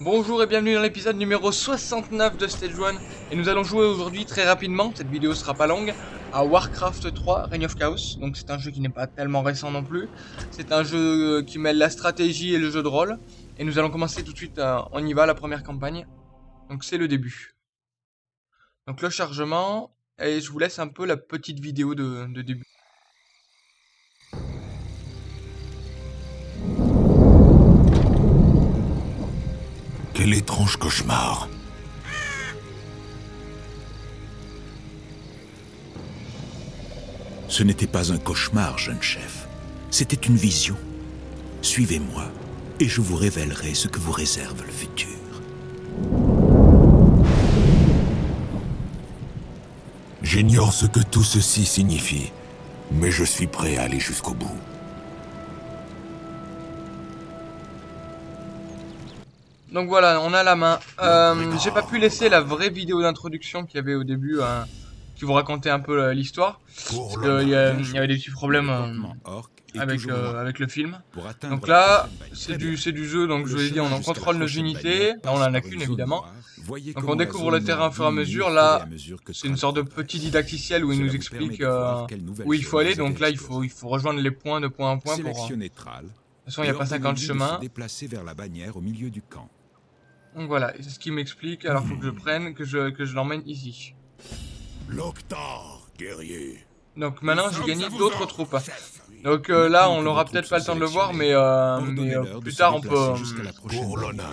Bonjour et bienvenue dans l'épisode numéro 69 de Stage 1 Et nous allons jouer aujourd'hui très rapidement, cette vidéo sera pas longue, à Warcraft 3 Reign of Chaos. Donc c'est un jeu qui n'est pas tellement récent non plus. C'est un jeu qui mêle la stratégie et le jeu de rôle. Et nous allons commencer tout de suite, euh, on y va, la première campagne. Donc c'est le début. Donc le chargement, et je vous laisse un peu la petite vidéo de début. Quel étrange cauchemar. Ce n'était pas un cauchemar, jeune chef. C'était une vision. Suivez-moi, et je vous révélerai ce que vous réserve le futur. J'ignore ce que tout ceci signifie, mais je suis prêt à aller jusqu'au bout. Donc voilà, on a la main. Euh, J'ai pas pu laisser la vraie vidéo d'introduction qu'il y avait au début, euh, qui vous racontait un peu euh, l'histoire. Parce qu'il y, y, avait des petits problèmes euh, avec, euh, avec le film. Donc là, c'est du, du jeu, donc je vous l'ai dit, on en contrôle nos unités. Là, on en a qu'une évidemment. Donc on découvre le terrain au fur et à mesure. Là, c'est une sorte de petit didacticiel où il nous explique où il faut aller. Donc là, il faut, il faut rejoindre les points de point en point pour... De toute façon, il n'y a pas 50 chemins. déplacer vers la bannière au milieu du camp. Donc voilà, c'est ce qu'il m'explique, alors faut que je prenne, que je, que je l'emmène ici. L'Octar, guerrier. Donc maintenant j'ai gagné d'autres troupes. Donc euh, là on n'aura peut-être pas le temps de le voir, mais, euh, mais euh, plus tard on peut...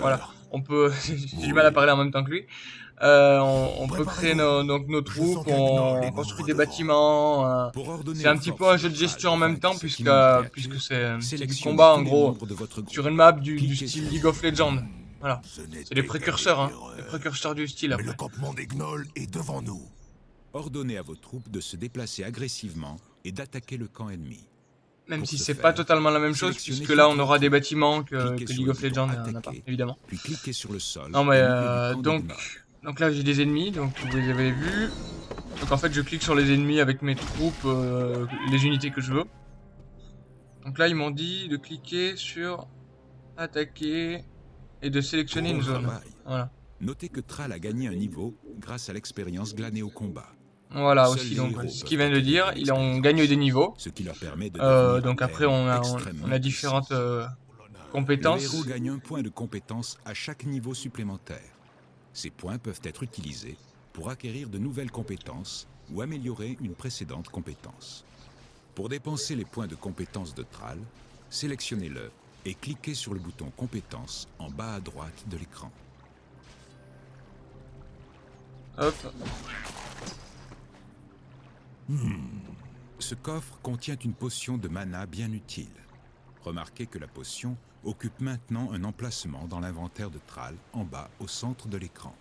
Voilà, on peut... j'ai du mal à parler en même temps que lui. Euh, on, on peut créer nos, donc nos troupes, on construit des bâtiments. Euh, c'est un petit peu un jeu de gestion en même temps puisque puisque c'est du combat en gros sur une map du, du style League of Legends. Voilà. C'est les précurseurs, hein. Les précurseurs du style. Mais le campement des gnolls est devant nous. Ordonnez à vos troupes de se déplacer agressivement et d'attaquer le camp ennemi. Même si c'est pas totalement la même chose, puisque là on aura des bâtiments que, que League of Legends n'a pas, évidemment. Puis cliquez sur le sol. Non mais euh, donc, donc là j'ai des ennemis, donc vous les avez vus. Donc en fait je clique sur les ennemis avec mes troupes, euh, les unités que je veux. Donc là ils m'ont dit de cliquer sur attaquer et de sélectionner une zone. Voilà. Notez que Thrall a gagné un niveau grâce à l'expérience glanée au combat. Voilà aussi, donc ce qu'il vient de dire, ils ont gagné des niveaux. Ce qui leur permet de euh, donc après on a, on, on a différentes euh, compétences. Le héros gagne un point de compétence à chaque niveau supplémentaire. Ces points peuvent être utilisés pour acquérir de nouvelles compétences ou améliorer une précédente compétence. Pour dépenser les points de compétence de Thrall, sélectionnez-le et cliquez sur le bouton compétences en bas à droite de l'écran. Hop. Hmm. Ce coffre contient une potion de mana bien utile. Remarquez que la potion occupe maintenant un emplacement dans l'inventaire de Thrall, en bas au centre de l'écran.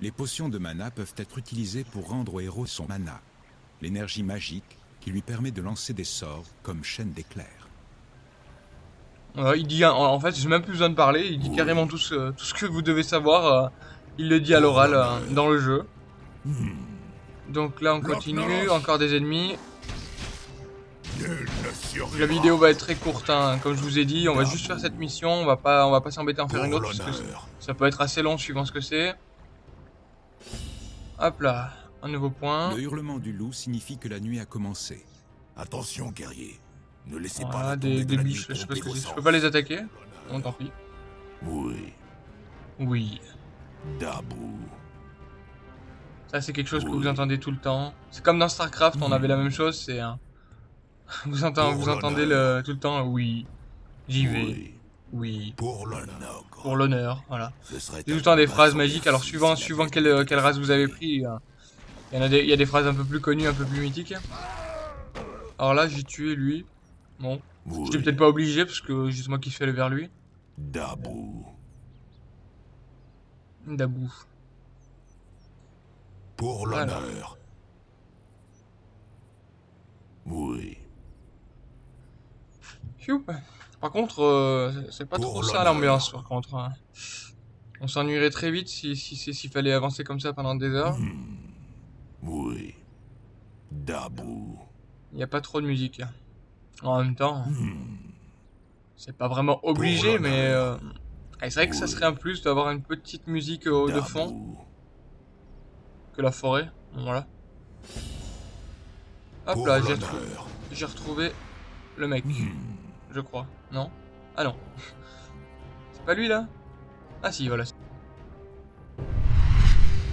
Les potions de mana peuvent être utilisées pour rendre au héros son mana, l'énergie magique qui lui permet de lancer des sorts comme chaîne d'éclairs. Euh, il dit, en fait, j'ai même plus besoin de parler, il dit carrément tout ce, tout ce que vous devez savoir. Euh, il le dit à l'oral euh, dans le jeu. Donc là, on continue, encore des ennemis. La vidéo va être très courte, hein. comme je vous ai dit, on va juste faire cette mission, on va pas, on va pas s'embêter à en faire une autre, parce que ça peut être assez long suivant ce que c'est. Hop là, un nouveau point. Le hurlement du loup signifie que la nuit a commencé. Attention, guerrier. Ne laissez voilà, pas des, des biches, je sais pas ce que c'est. Je peux pas les attaquer Bon, tant pis. Oui. Oui. Dabou. Ça, c'est quelque chose que vous entendez tout le temps. C'est comme dans StarCraft, on avait la même chose, c'est... un... vous, entendez, vous entendez le, tout le temps, oui, j'y vais, oui, pour l'honneur. Pour l'honneur, voilà. C'est tout le temps des phrases magiques, alors suivant, suivant quelle, quelle race vous avez pris, il y, en a des, il y a des phrases un peu plus connues, un peu plus mythiques. Alors là, j'ai tué lui. Bon. Oui. J'étais peut-être pas obligé parce que c'est moi qui suis allé vers lui. Dabou. Dabou. Pour l'honneur. Oui. Par contre, euh, c'est pas trop ça l'ambiance par contre. Hein. On s'ennuierait très vite si s'il si, fallait avancer comme ça pendant des heures. Hmm. Oui. Dabou. Il n'y a pas trop de musique. En même temps, c'est pas vraiment obligé, mais euh, c'est vrai que ça serait un plus d'avoir une petite musique euh, de fond. Que la forêt. voilà. Hop là, j'ai retrouvé le mec. Hmm. Je crois. Non? Ah non. C'est pas lui là? Ah si, voilà.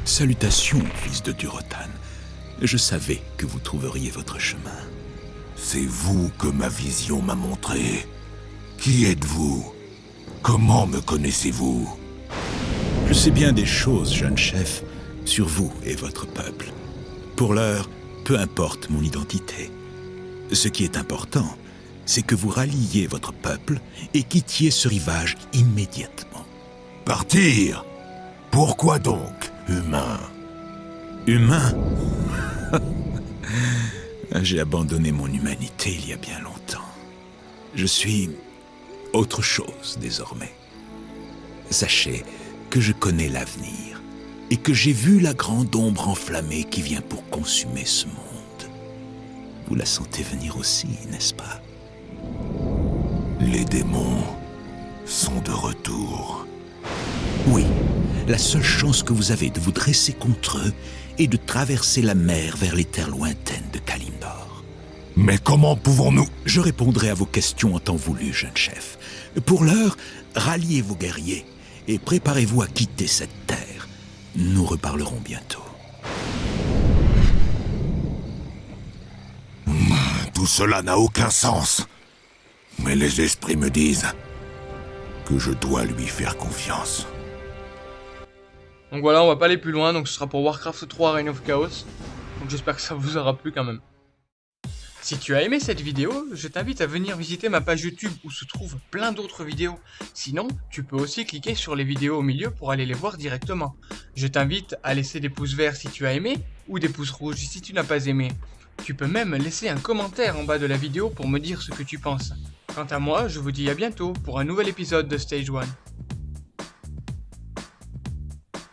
Salutations, fils de Durotan. Je savais que vous trouveriez votre chemin. C'est vous que ma vision m'a montré. Qui êtes-vous? Comment me connaissez-vous? Je sais bien des choses, jeune chef, sur vous et votre peuple. Pour l'heure, peu importe mon identité. Ce qui est important, c'est que vous ralliez votre peuple et quittiez ce rivage immédiatement. Partir Pourquoi donc, humain? Humain? J'ai abandonné mon humanité il y a bien longtemps. Je suis autre chose désormais. Sachez que je connais l'avenir et que j'ai vu la grande ombre enflammée qui vient pour consumer ce monde. Vous la sentez venir aussi, n'est-ce pas? Les démons sont de retour. Oui, la seule chance que vous avez de vous dresser contre eux est de traverser la mer vers les terres lointaines de Kalimdor. Mais comment pouvons-nous? Je répondrai à vos questions en temps voulu, jeune chef. Pour l'heure, ralliez vos guerriers et préparez-vous à quitter cette terre. Nous reparlerons bientôt. Tout cela n'a aucun sens. Mais les esprits me disent que je dois lui faire confiance. Donc voilà, on va pas aller plus loin, donc ce sera pour Warcraft 3 Reign of Chaos. Donc j'espère que ça vous aura plu quand même. Si tu as aimé cette vidéo, je t'invite à venir visiter ma page YouTube où se trouvent plein d'autres vidéos. Sinon, tu peux aussi cliquer sur les vidéos au milieu pour aller les voir directement. Je t'invite à laisser des pouces verts si tu as aimé ou des pouces rouges si tu n'as pas aimé. Tu peux même laisser un commentaire en bas de la vidéo pour me dire ce que tu penses. Quant à moi, je vous dis à bientôt pour un nouvel épisode de Stage 1.